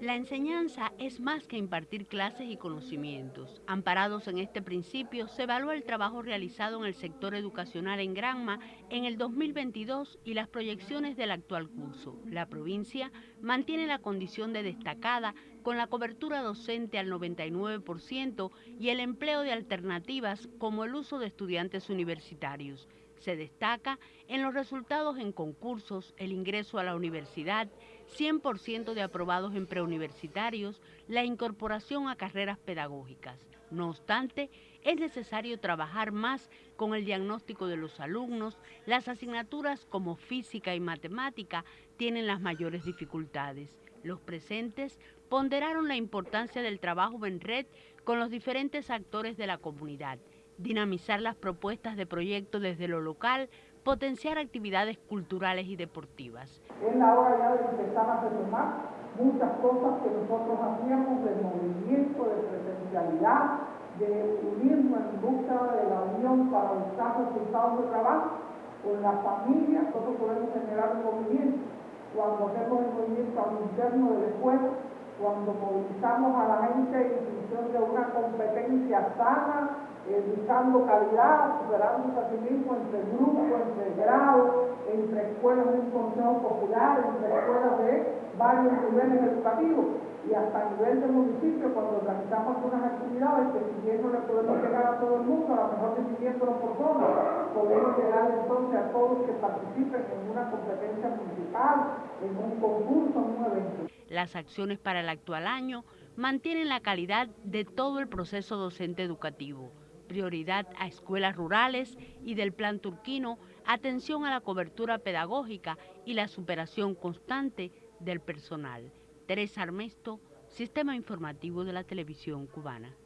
La enseñanza es más que impartir clases y conocimientos. Amparados en este principio, se evalúa el trabajo realizado en el sector educacional en Granma en el 2022 y las proyecciones del actual curso. La provincia mantiene la condición de destacada con la cobertura docente al 99% y el empleo de alternativas como el uso de estudiantes universitarios. Se destaca en los resultados en concursos, el ingreso a la universidad, 100% de aprobados en preuniversitarios, la incorporación a carreras pedagógicas. No obstante, es necesario trabajar más con el diagnóstico de los alumnos. Las asignaturas como física y matemática tienen las mayores dificultades. Los presentes ponderaron la importancia del trabajo en red con los diferentes actores de la comunidad dinamizar las propuestas de proyecto desde lo local, potenciar actividades culturales y deportivas. Es la hora ya de empezar a retomar muchas cosas que nosotros hacíamos de movimiento, de presencialidad, de unirnos en busca de la unión para buscar resultados de trabajo con la familia, nosotros podemos generar un movimiento. Cuando hacemos el movimiento al interno de la escuela, cuando movilizamos a la gente en función de una competencia sana, eh, buscando calidad, superándose a sí mismo entre grupos, entre grados, entre escuelas de un consejo popular, entre escuelas de varios niveles educativos y hasta a nivel de municipio cuando organizamos algunas actividades que si bien no le podemos llegar a todo el mundo, a lo mejor dividiéndolo por zonas, podemos llegar entonces a todos que participen en una competencia municipal, en un concurso, en un evento. Las acciones para el actual año mantienen la calidad de todo el proceso docente educativo prioridad a escuelas rurales y del plan turquino, atención a la cobertura pedagógica y la superación constante del personal. Teresa Armesto, Sistema Informativo de la Televisión Cubana.